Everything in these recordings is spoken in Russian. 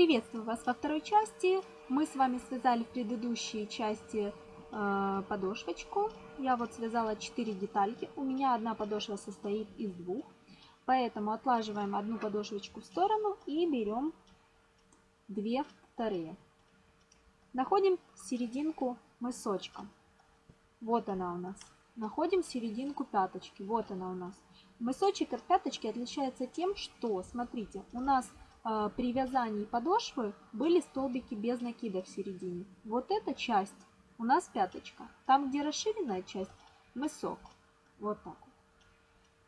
Приветствую вас во второй части. Мы с вами связали в предыдущей части э, подошвочку. Я вот связала 4 детальки. У меня одна подошва состоит из двух. Поэтому отлаживаем одну подошвочку в сторону и берем две вторые. Находим серединку мысочка. Вот она у нас. Находим серединку пяточки. Вот она у нас. Мысочек от пяточки отличается тем, что, смотрите, у нас при вязании подошвы были столбики без накида в середине. Вот эта часть у нас пяточка. Там, где расширенная часть, мысок. Вот так.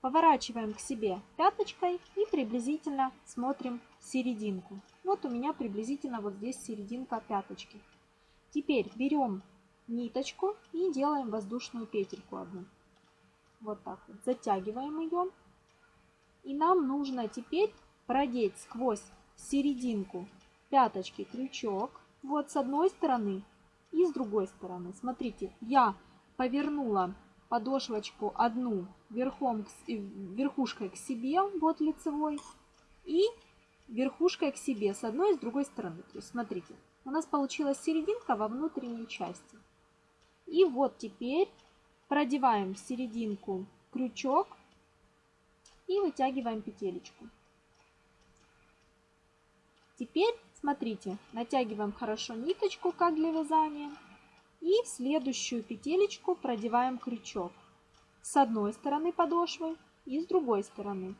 Поворачиваем к себе пяточкой и приблизительно смотрим серединку. Вот у меня приблизительно вот здесь серединка пяточки. Теперь берем ниточку и делаем воздушную петельку одну. Вот так вот. Затягиваем ее. И нам нужно теперь продеть сквозь серединку пяточки крючок. Вот с одной стороны и с другой стороны. Смотрите, я повернула подошвочку одну верхом, верхушкой к себе, вот лицевой, и верхушкой к себе с одной и с другой стороны. То есть, смотрите, у нас получилась серединка во внутренней части. И вот теперь продеваем в серединку крючок и вытягиваем петелечку. Теперь, смотрите, натягиваем хорошо ниточку, как для вязания. И в следующую петелечку продеваем крючок с одной стороны подошвы и с другой стороны.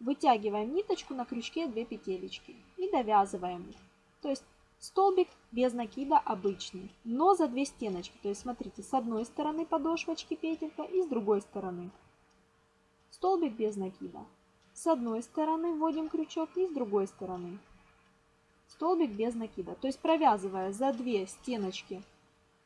Вытягиваем ниточку на крючке 2 петелечки и довязываем. То есть Столбик без накида обычный, но за две стеночки. То есть смотрите, с одной стороны подошвочки петелька и с другой стороны. Столбик без накида. С одной стороны вводим крючок и с другой стороны. Столбик без накида. То есть провязывая за две стеночки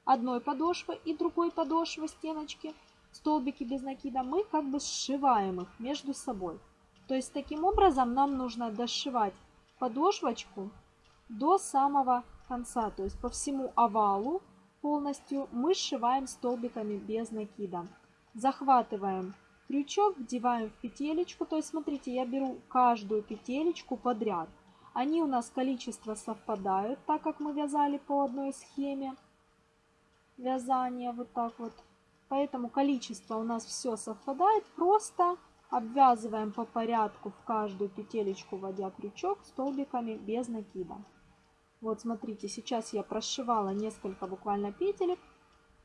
одной подошвы и другой подошвы стеночки, столбики без накида, мы как бы сшиваем их между собой. То есть таким образом нам нужно дошивать подошвочку до самого конца. То есть по всему овалу полностью мы сшиваем столбиками без накида. Захватываем крючок, вдеваем в петелечку. То есть смотрите, я беру каждую петелечку подряд. Они у нас количество совпадают, так как мы вязали по одной схеме вязания вот так вот. Поэтому количество у нас все совпадает. Просто обвязываем по порядку в каждую петелечку, вводя крючок столбиками без накида. Вот смотрите, сейчас я прошивала несколько буквально петелек.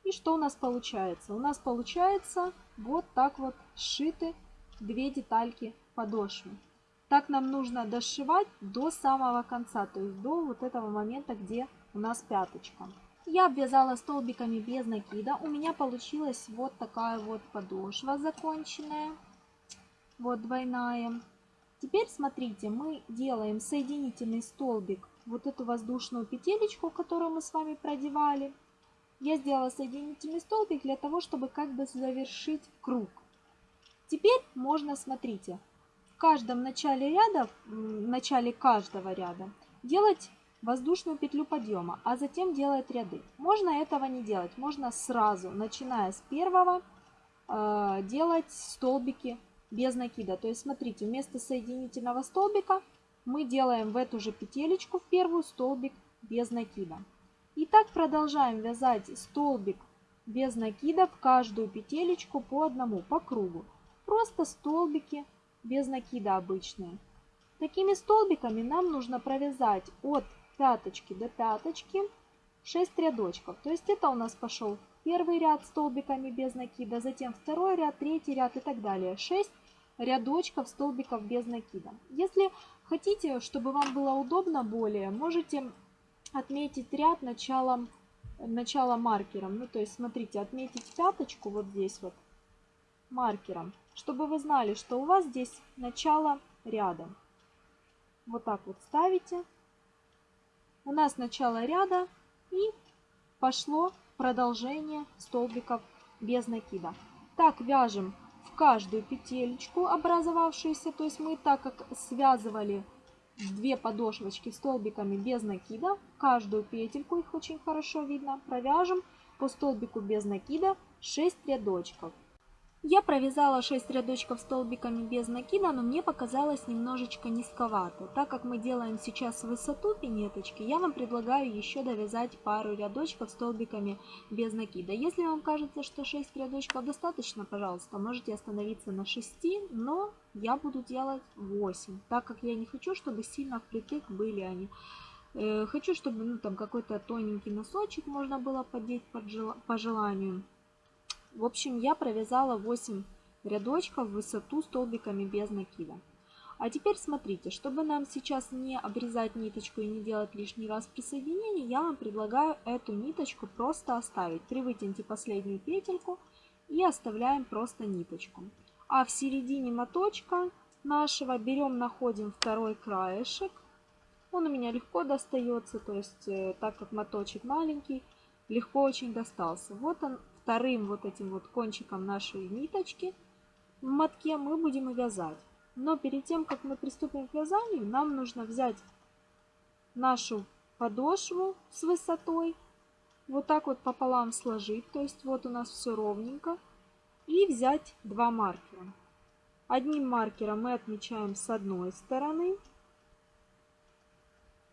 И что у нас получается? У нас получается вот так вот сшиты две детальки подошвы. Так нам нужно дошивать до самого конца, то есть до вот этого момента, где у нас пяточка. Я обвязала столбиками без накида. У меня получилась вот такая вот подошва законченная. Вот двойная. Теперь смотрите, мы делаем соединительный столбик вот эту воздушную петелечку, которую мы с вами продевали. Я сделала соединительный столбик для того, чтобы как бы завершить круг. Теперь можно, смотрите, в каждом начале ряда, в начале каждого ряда делать воздушную петлю подъема, а затем делать ряды. Можно этого не делать, можно сразу, начиная с первого, э, делать столбики без накида. То есть, смотрите, вместо соединительного столбика мы делаем в эту же петелечку в первую столбик без накида. И так продолжаем вязать столбик без накида в каждую петелечку по одному, по кругу. Просто столбики без накида обычные. Такими столбиками нам нужно провязать от пяточки до пяточки 6 рядочков. То есть это у нас пошел первый ряд столбиками без накида, затем второй ряд, третий ряд и так далее. 6 рядочков столбиков без накида. Если хотите, чтобы вам было удобно более, можете отметить ряд началом, начала маркером. Ну, то есть, смотрите, отметить пяточку вот здесь вот маркером, чтобы вы знали, что у вас здесь начало ряда. Вот так вот ставите. У нас начало ряда и пошло продолжение столбиков без накида. Так вяжем в каждую петелечку образовавшуюся, то есть мы так как связывали две подошвочки столбиками без накида, каждую петельку, их очень хорошо видно, провяжем по столбику без накида 6 рядочков. Я провязала 6 рядочков столбиками без накида, но мне показалось немножечко низковато. Так как мы делаем сейчас высоту пинеточки, я вам предлагаю еще довязать пару рядочков столбиками без накида. Если вам кажется, что 6 рядочков достаточно, пожалуйста, можете остановиться на 6, но я буду делать 8, так как я не хочу, чтобы сильно впритык были они. Э, хочу, чтобы ну, там какой-то тоненький носочек можно было подеть по желанию. В общем, я провязала 8 рядочков в высоту столбиками без накида. А теперь смотрите, чтобы нам сейчас не обрезать ниточку и не делать лишний раз присоединение, я вам предлагаю эту ниточку просто оставить. Привытяните последнюю петельку и оставляем просто ниточку. А в середине моточка нашего берем, находим второй краешек. Он у меня легко достается, то есть э, так как моточек маленький, легко очень достался. Вот он вторым вот этим вот кончиком нашей ниточки в мотке мы будем вязать. Но перед тем, как мы приступим к вязанию, нам нужно взять нашу подошву с высотой, вот так вот пополам сложить, то есть вот у нас все ровненько, и взять два маркера. Одним маркером мы отмечаем с одной стороны,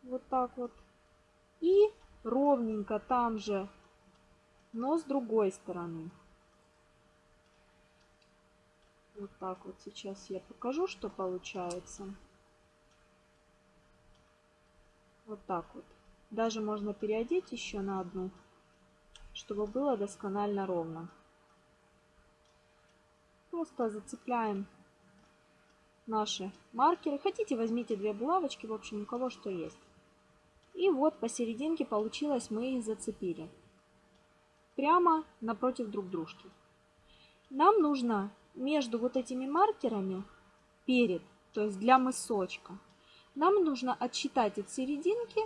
вот так вот, и ровненько там же но с другой стороны. Вот так вот сейчас я покажу, что получается. Вот так вот. Даже можно переодеть еще на одну, чтобы было досконально ровно. Просто зацепляем наши маркеры. Хотите, возьмите две булавочки, в общем, у кого что есть. И вот посерединке получилось, мы их зацепили прямо напротив друг дружки. Нам нужно между вот этими маркерами перед, то есть для мысочка, нам нужно отсчитать от серединки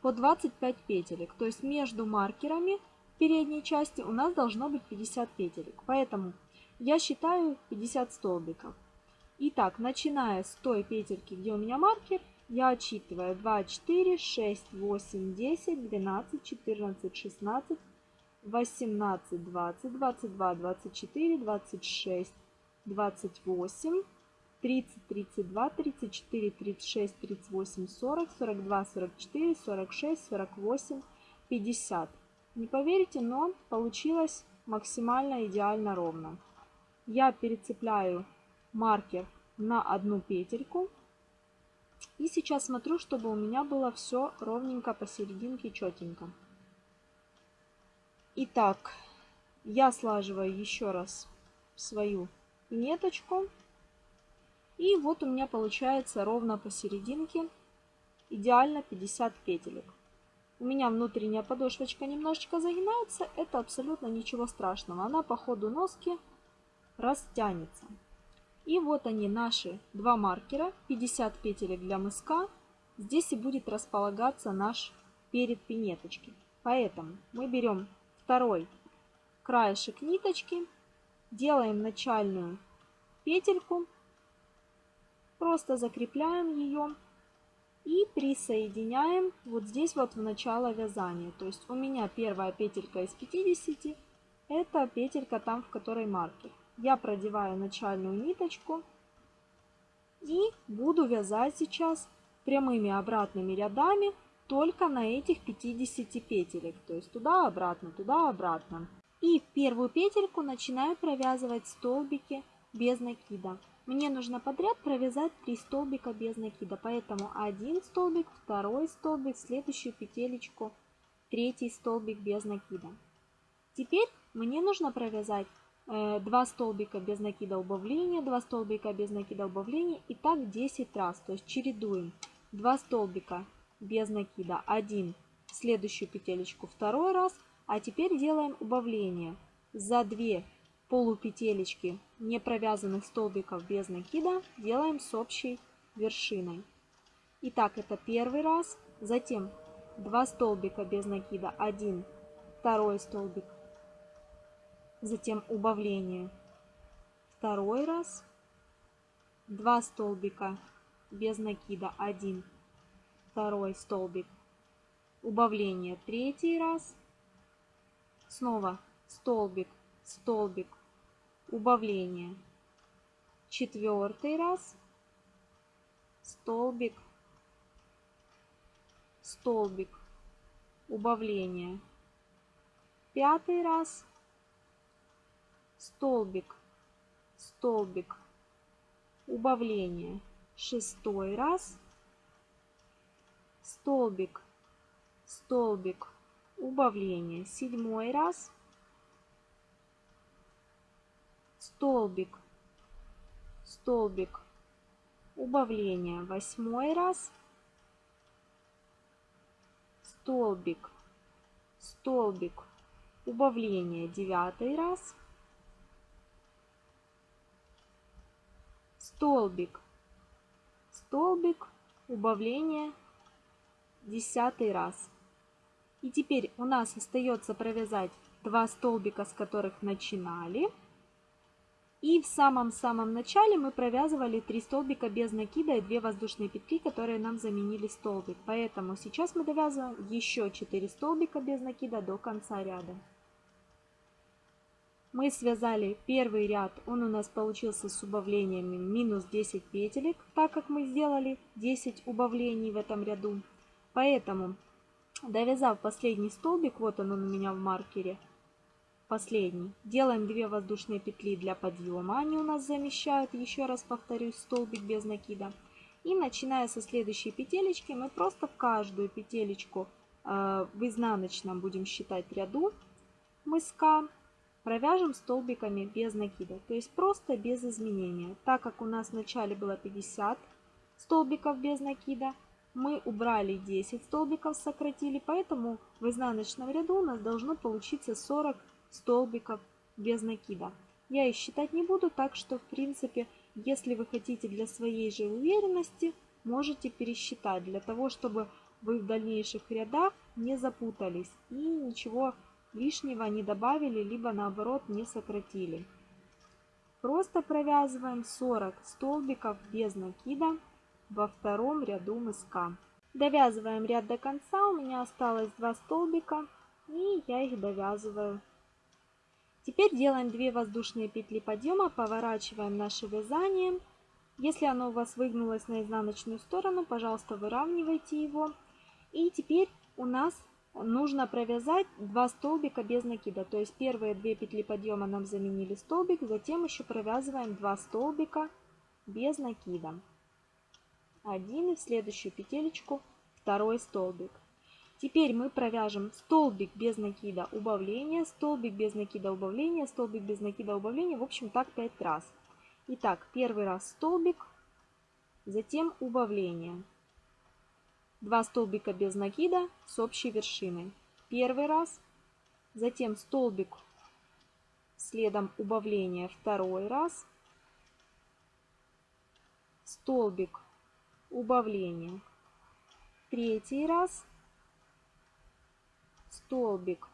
по 25 петелек. То есть между маркерами передней части у нас должно быть 50 петелек. Поэтому я считаю 50 столбиков. Итак, начиная с той петельки, где у меня маркер, я отсчитываю 2, 4, 6, 8, 10, 12, 14, 16, 18, 20, 22, 24, 26, 28, 30, 32, 34, 36, 38, 40, 42, 44, 46, 48, 50. Не поверите, но получилось максимально идеально ровно. Я перецепляю маркер на одну петельку. И сейчас смотрю, чтобы у меня было все ровненько посерединке, четенько. Итак, я слаживаю еще раз свою ниточку. И вот у меня получается ровно посерединке идеально 50 петелек. У меня внутренняя подошвочка немножечко загинается, это абсолютно ничего страшного. Она по ходу носки растянется. И вот они, наши два маркера, 50 петелек для мыска. Здесь и будет располагаться наш перед пинеточки. Поэтому мы берем второй краешек ниточки, делаем начальную петельку, просто закрепляем ее и присоединяем вот здесь вот в начало вязания. То есть у меня первая петелька из 50, это петелька там, в которой маркер. Я продеваю начальную ниточку и буду вязать сейчас прямыми обратными рядами только на этих 50 петелек. То есть туда-обратно, туда-обратно. И в первую петельку начинаю провязывать столбики без накида. Мне нужно подряд провязать 3 столбика без накида. Поэтому один столбик, второй столбик, следующую петелечку, третий столбик без накида. Теперь мне нужно провязать 2 э, столбика без накида убавления, 2 столбика без накида убавления и так 10 раз. То есть чередуем 2 столбика без накида 1 следующую петелечку второй раз. А теперь делаем убавление. За 2 полупетелечки не провязанных столбиков без накида делаем с общей вершиной. Итак, это первый раз, затем 2 столбика без накида, 1, второй столбик, затем убавление, второй раз, 2 столбика без накида, 1, второй столбик, убавление. Третий раз, снова столбик, столбик, убавление. Четвертый раз, столбик, столбик, убавление. Пятый раз, столбик, столбик, убавление. Шестой раз, столбик, столбик, убавление. Седьмой раз, столбик, столбик, убавление. Восьмой раз, столбик, столбик, убавление. Девятый раз, столбик, столбик, убавление. Десятый раз. И теперь у нас остается провязать два столбика, с которых начинали. И в самом-самом начале мы провязывали 3 столбика без накида и 2 воздушные петли, которые нам заменили столбик. Поэтому сейчас мы довязываем еще 4 столбика без накида до конца ряда. Мы связали первый ряд, он у нас получился с убавлениями минус 10 петелек, так как мы сделали 10 убавлений в этом ряду. Поэтому, довязав последний столбик, вот он, он у меня в маркере, последний. Делаем 2 воздушные петли для подъема. Они у нас замещают, еще раз повторюсь, столбик без накида. И начиная со следующей петелечки, мы просто в каждую петелечку э, в изнаночном будем считать ряду мыска, провяжем столбиками без накида. То есть просто без изменения. Так как у нас в начале было 50 столбиков без накида, мы убрали 10 столбиков, сократили, поэтому в изнаночном ряду у нас должно получиться 40 столбиков без накида. Я их считать не буду, так что в принципе, если вы хотите для своей же уверенности, можете пересчитать, для того, чтобы вы в дальнейших рядах не запутались и ничего лишнего не добавили, либо наоборот не сократили. Просто провязываем 40 столбиков без накида во втором ряду мыска. Довязываем ряд до конца, у меня осталось 2 столбика и я их довязываю Теперь делаем 2 воздушные петли подъема, поворачиваем наше вязание. Если оно у вас выгнулось на изнаночную сторону, пожалуйста, выравнивайте его. И теперь у нас нужно провязать 2 столбика без накида. То есть первые 2 петли подъема нам заменили столбик, затем еще провязываем 2 столбика без накида. Один и в следующую петелечку второй столбик. Теперь мы провяжем столбик без накида убавления, столбик без накида убавления, столбик без накида убавления. В общем, так 5 раз. Итак, первый раз столбик, затем убавление. Два столбика без накида с общей вершиной. Первый раз, затем столбик, следом убавление второй раз, столбик, убавление третий раз, столбик.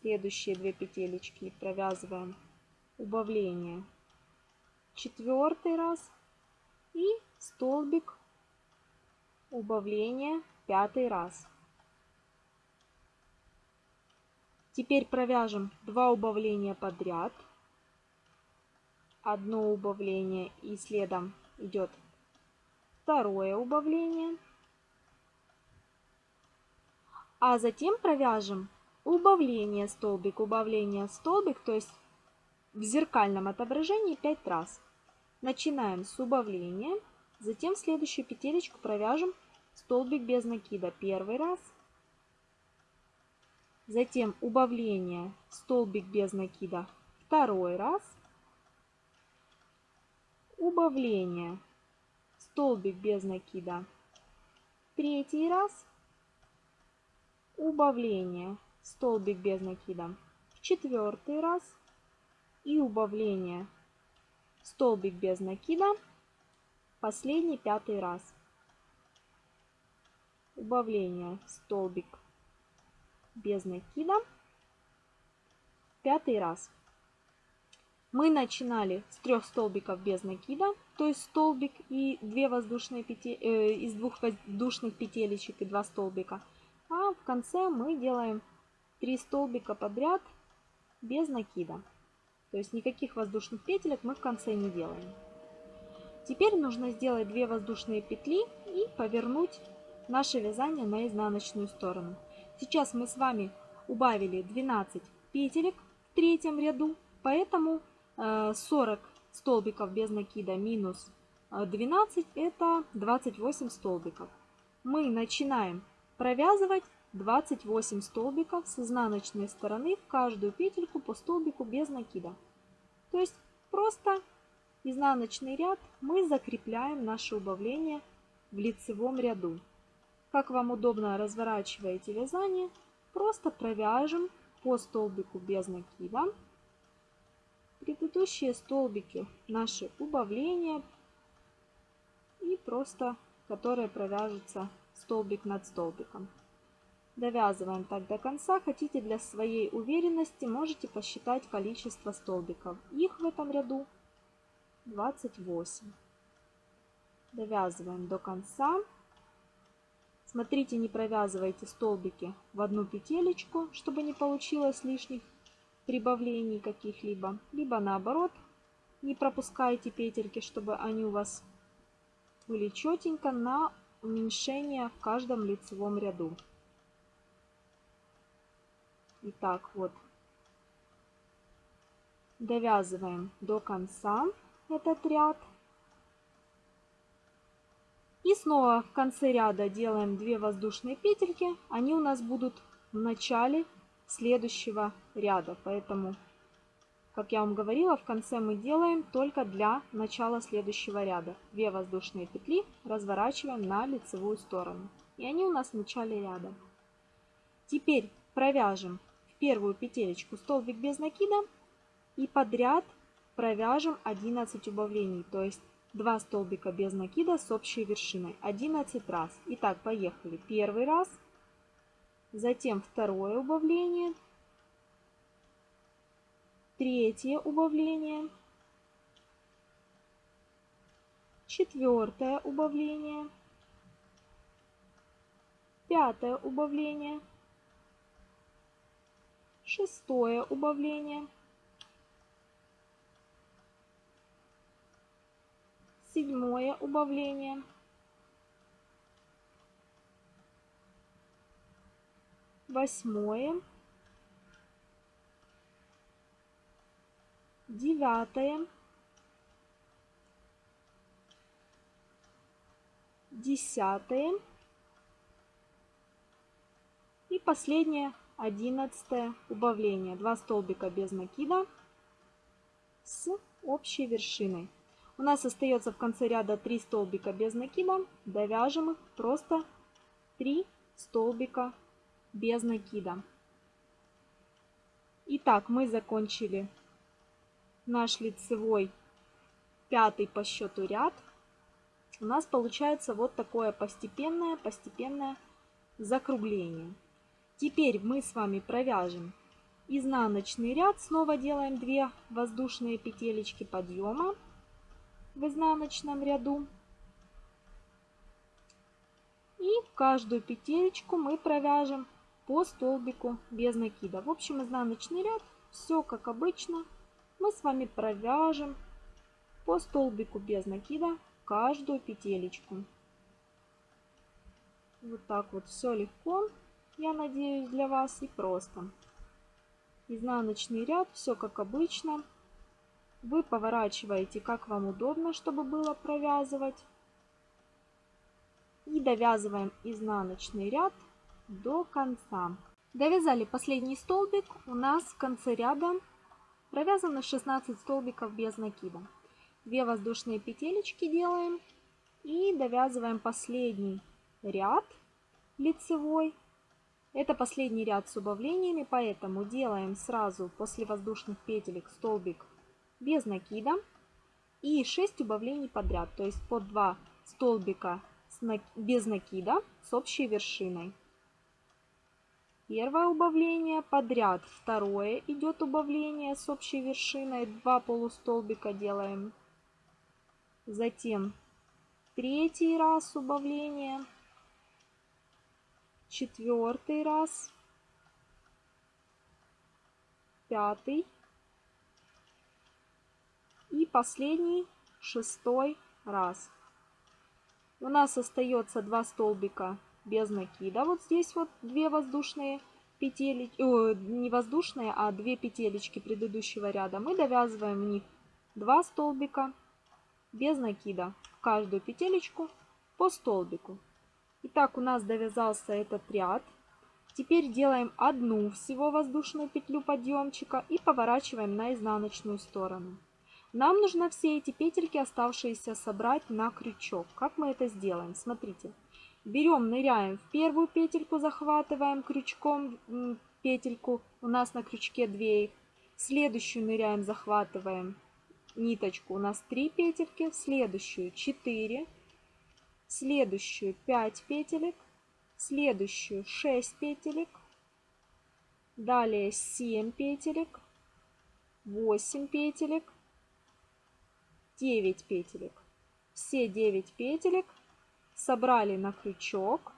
Следующие две петелечки провязываем. Убавление. Четвертый раз. И столбик убавление пятый раз. Теперь провяжем два убавления подряд. Одно убавление и следом идет второе убавление. А затем провяжем убавление столбик, убавление столбик, то есть в зеркальном отображении 5 раз. Начинаем с убавления, затем следующую петелечку провяжем столбик без накида. Первый раз, затем убавление столбик без накида. Второй раз, убавление столбик без накида. Третий раз, убавление, столбик без накида. В четвертый раз. И убавление, столбик без накида, последний пятый раз. Убавление, столбик без накида, пятый раз. Мы начинали с трех столбиков без накида, то есть столбик и две воздушные петель, э, из двух воздушных петелечек и два столбика – а в конце мы делаем 3 столбика подряд без накида. То есть никаких воздушных петелек мы в конце не делаем. Теперь нужно сделать 2 воздушные петли и повернуть наше вязание на изнаночную сторону. Сейчас мы с вами убавили 12 петелек в третьем ряду, поэтому 40 э, столбиков без накида минус 12 это 28 столбиков. Мы начинаем провязывать 28 столбиков с изнаночной стороны в каждую петельку по столбику без накида. То есть просто изнаночный ряд мы закрепляем наше убавление в лицевом ряду. Как вам удобно разворачиваете вязание, просто провяжем по столбику без накида. Предыдущие столбики наши убавления и просто которые провяжутся столбик над столбиком. Довязываем так до конца. Хотите для своей уверенности, можете посчитать количество столбиков. Их в этом ряду 28. Довязываем до конца. Смотрите, не провязывайте столбики в одну петелечку, чтобы не получилось лишних прибавлений каких-либо. Либо наоборот, не пропускайте петельки, чтобы они у вас были четенько на уменьшение в каждом лицевом ряду. Итак, вот довязываем до конца этот ряд. И снова в конце ряда делаем 2 воздушные петельки. Они у нас будут в начале следующего ряда. Поэтому, как я вам говорила, в конце мы делаем только для начала следующего ряда. 2 воздушные петли разворачиваем на лицевую сторону. И они у нас в начале ряда. Теперь провяжем в первую петелечку столбик без накида и подряд провяжем 11 убавлений, то есть 2 столбика без накида с общей вершиной. 11 раз. Итак, поехали. Первый раз, затем второе убавление, третье убавление, четвертое убавление, пятое убавление, шестое убавление, седьмое убавление. Восьмое. Девятое. Десятое. И последнее, одиннадцатое убавление. Два столбика без накида с общей вершиной. У нас остается в конце ряда 3 столбика без накида. Довяжем их просто 3 столбика без накида. Итак, мы закончили наш лицевой пятый по счету ряд. У нас получается вот такое постепенное, постепенное закругление. Теперь мы с вами провяжем изнаночный ряд. Снова делаем 2 воздушные петелечки подъема в изнаночном ряду. И каждую петелечку мы провяжем по столбику без накида. В общем, изнаночный ряд, все как обычно, мы с вами провяжем по столбику без накида каждую петелечку. Вот так вот все легко, я надеюсь, для вас и просто. Изнаночный ряд, все как обычно. Вы поворачиваете, как вам удобно, чтобы было провязывать. И довязываем изнаночный ряд до конца. Довязали последний столбик. У нас в конце ряда провязано 16 столбиков без накида. 2 воздушные петелечки делаем и довязываем последний ряд лицевой. Это последний ряд с убавлениями, поэтому делаем сразу после воздушных петелек столбик без накида и 6 убавлений подряд, то есть по 2 столбика без накида с общей вершиной. Первое убавление подряд, второе идет убавление с общей вершиной, 2 полустолбика делаем. Затем третий раз убавление, четвертый раз, пятый, последний, шестой раз. У нас остается два столбика без накида. Вот здесь вот две воздушные петелечки, о, не воздушные, а две петелечки предыдущего ряда. Мы довязываем в них два столбика без накида. В каждую петелечку по столбику. Итак, у нас довязался этот ряд. Теперь делаем одну всего воздушную петлю подъемчика и поворачиваем на изнаночную сторону. Нам нужно все эти петельки оставшиеся собрать на крючок. Как мы это сделаем? Смотрите. Берем, ныряем в первую петельку, захватываем крючком петельку. У нас на крючке 2 их. Следующую ныряем, захватываем ниточку. У нас 3 петельки. Следующую 4. Следующую 5 петелек. Следующую 6 петелек. Далее 7 петелек. 8 петелек. 9 петелек. Все 9 петелек собрали на крючок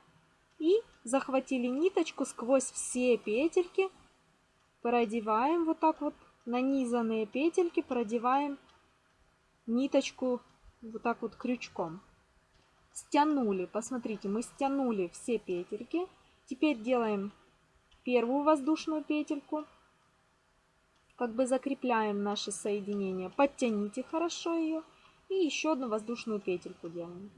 и захватили ниточку сквозь все петельки. Продеваем вот так вот нанизанные петельки, продеваем ниточку вот так вот крючком. Стянули, посмотрите, мы стянули все петельки. Теперь делаем первую воздушную петельку как бы закрепляем наше соединение. Подтяните хорошо ее. И еще одну воздушную петельку делаем.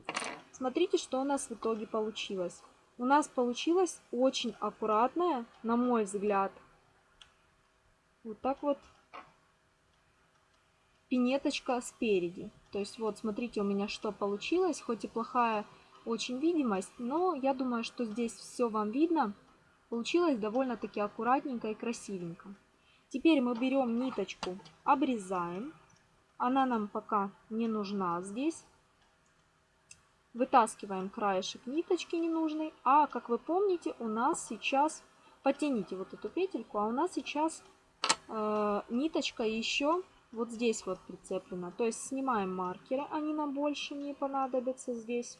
Смотрите, что у нас в итоге получилось. У нас получилось очень аккуратная, на мой взгляд, вот так вот пинеточка спереди. То есть вот смотрите у меня что получилось. Хоть и плохая очень видимость, но я думаю, что здесь все вам видно. Получилось довольно-таки аккуратненько и красивенько. Теперь мы берем ниточку, обрезаем. Она нам пока не нужна здесь. Вытаскиваем краешек ниточки ненужный. А, как вы помните, у нас сейчас... Потяните вот эту петельку, а у нас сейчас э, ниточка еще вот здесь вот прицеплена. То есть снимаем маркеры, они нам больше не понадобятся здесь.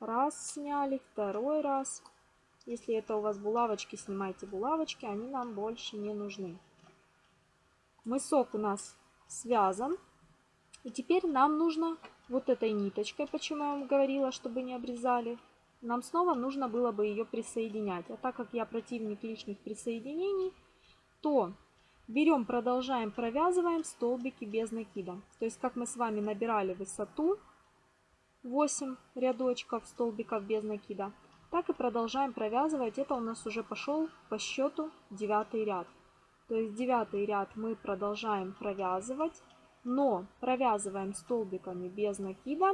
Раз сняли, второй раз. Если это у вас булавочки, снимайте булавочки, они нам больше не нужны. Мысок у нас связан. И теперь нам нужно вот этой ниточкой, почему я вам говорила, чтобы не обрезали, нам снова нужно было бы ее присоединять. А так как я противник лишних присоединений, то берем, продолжаем, провязываем столбики без накида. То есть, как мы с вами набирали высоту, 8 рядочков столбиков без накида, так и продолжаем провязывать. Это у нас уже пошел по счету девятый ряд. То есть девятый ряд мы продолжаем провязывать, но провязываем столбиками без накида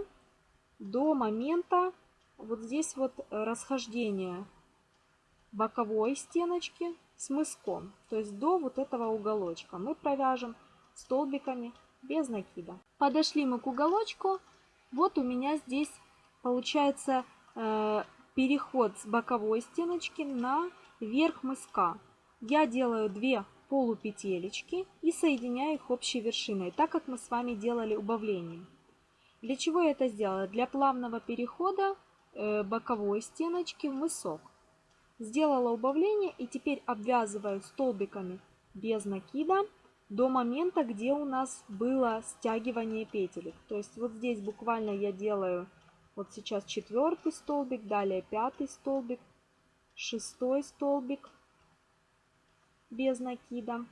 до момента вот здесь вот расхождения боковой стеночки с мыском. То есть до вот этого уголочка мы провяжем столбиками без накида. Подошли мы к уголочку. Вот у меня здесь получается э, переход с боковой стеночки на верх мыска. Я делаю 2 полупетелечки и соединяю их общей вершиной, так как мы с вами делали убавление. Для чего я это сделала? Для плавного перехода э, боковой стеночки в мысок. Сделала убавление и теперь обвязываю столбиками без накида до момента, где у нас было стягивание петелек. То есть вот здесь буквально я делаю вот сейчас четвертый столбик, далее пятый столбик, шестой столбик без накида.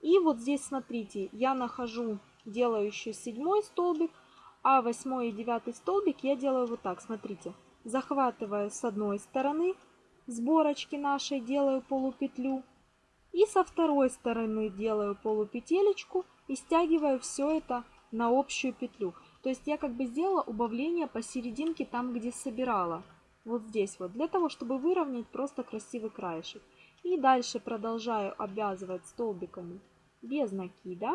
И вот здесь, смотрите, я нахожу, делаю еще седьмой столбик, а восьмой и девятый столбик я делаю вот так, смотрите. Захватываю с одной стороны сборочки нашей, делаю полупетлю. И со второй стороны делаю полупетелечку и стягиваю все это на общую петлю. То есть я как бы сделала убавление посерединке там, где собирала. Вот здесь вот. Для того, чтобы выровнять просто красивый краешек. И дальше продолжаю обвязывать столбиками без накида.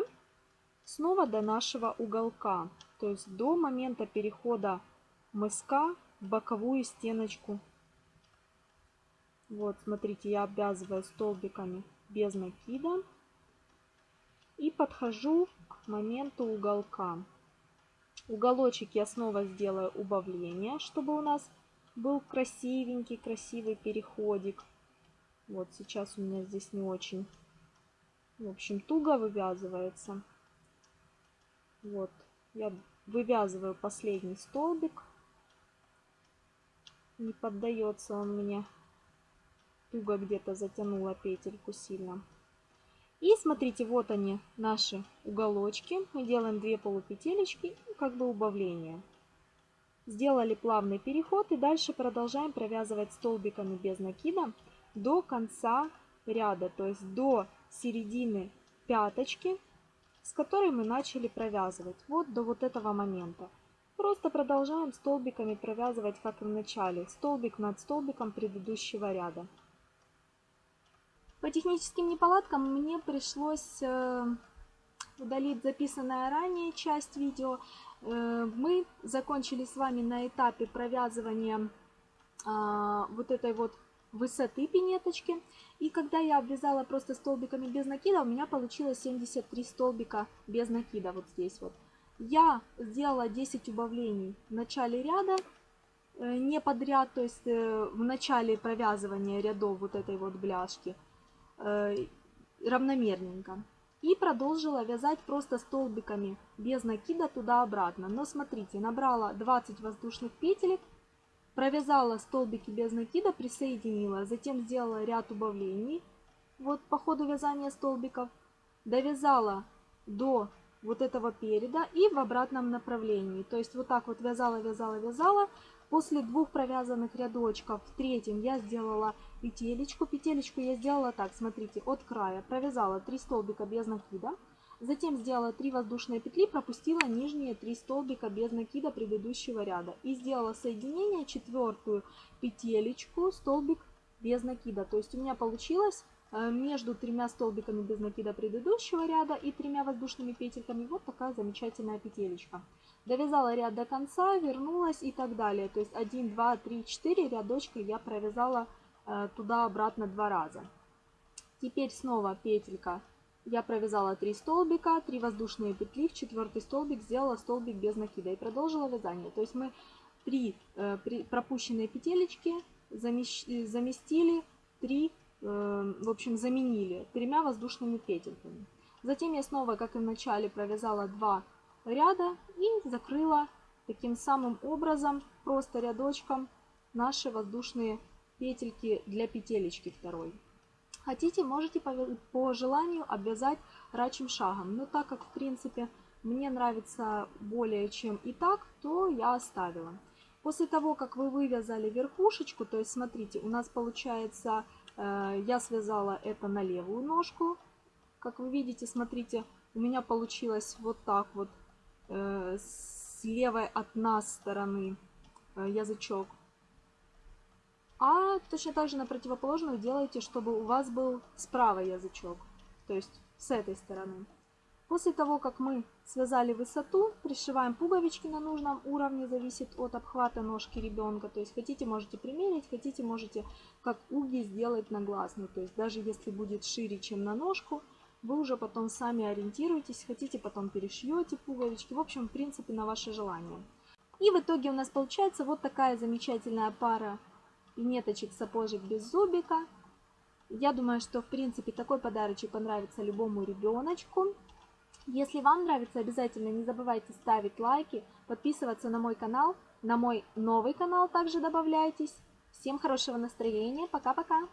Снова до нашего уголка. То есть до момента перехода мыска в боковую стеночку. Вот, смотрите, я обвязываю столбиками без накида. И подхожу к моменту уголка. Уголочек я снова сделаю убавление, чтобы у нас был красивенький, красивый переходик. Вот сейчас у меня здесь не очень, в общем, туго вывязывается. Вот, я вывязываю последний столбик. Не поддается он мне. Туго где-то затянула петельку сильно. И смотрите, вот они, наши уголочки. Мы делаем 2 полупетелечки и как бы убавление. Сделали плавный переход и дальше продолжаем провязывать столбиками без накида до конца ряда, то есть до середины пяточки, с которой мы начали провязывать, вот до вот этого момента. Просто продолжаем столбиками провязывать, как и в начале, столбик над столбиком предыдущего ряда. По техническим неполадкам мне пришлось э, удалить записанная ранее часть видео. Э, мы закончили с вами на этапе провязывания а, вот этой вот высоты пинеточки. И когда я обвязала просто столбиками без накида, у меня получилось 73 столбика без накида вот здесь вот. Я сделала 10 убавлений в начале ряда, э, не подряд, то есть в начале провязывания рядов вот этой вот бляшки, равномерненько. И продолжила вязать просто столбиками без накида туда-обратно. Но смотрите, набрала 20 воздушных петелек, провязала столбики без накида, присоединила, затем сделала ряд убавлений, вот по ходу вязания столбиков, довязала до вот этого переда и в обратном направлении. То есть вот так вот вязала, вязала, вязала. После двух провязанных рядочков в третьем я сделала петелечку. Петелечку я сделала так, смотрите, от края провязала 3 столбика без накида. Затем сделала 3 воздушные петли, пропустила нижние 3 столбика без накида предыдущего ряда. И сделала соединение, четвертую петелечку, столбик без накида. То есть у меня получилось Э, между тремя столбиками без накида предыдущего ряда и тремя воздушными петельками вот такая замечательная петелечка. Довязала ряд до конца, вернулась и так далее. То есть 1, 2, 3, 4 рядочка я провязала э, туда-обратно два раза. Теперь снова петелька. Я провязала 3 столбика, 3 воздушные петли, в четвертый столбик сделала столбик без накида и продолжила вязание. То есть мы 3 э, пропущенные петелечки заместили 3 Э, в общем, заменили тремя воздушными петельками. Затем я снова, как и в начале, провязала два ряда и закрыла таким самым образом, просто рядочком, наши воздушные петельки для петелечки второй. Хотите, можете по, по желанию обвязать рачим шагом, но так как, в принципе, мне нравится более чем и так, то я оставила. После того, как вы вывязали верхушечку, то есть, смотрите, у нас получается Э, я связала это на левую ножку. Как вы видите, смотрите, у меня получилось вот так вот с левой от нас стороны э, язычок. А точно так же на противоположную делайте, чтобы у вас был справа язычок. То есть с этой стороны. После того, как мы связали высоту, пришиваем пуговички на нужном уровне, зависит от обхвата ножки ребенка. То есть хотите, можете примерить, хотите, можете как уги сделать на глазную. То есть даже если будет шире, чем на ножку, вы уже потом сами ориентируетесь, хотите, потом перешьете пуговички. В общем, в принципе, на ваше желание. И в итоге у нас получается вот такая замечательная пара неточек сапожек без зубика. Я думаю, что в принципе такой подарочек понравится любому ребеночку. Если вам нравится, обязательно не забывайте ставить лайки, подписываться на мой канал, на мой новый канал также добавляйтесь. Всем хорошего настроения, пока-пока!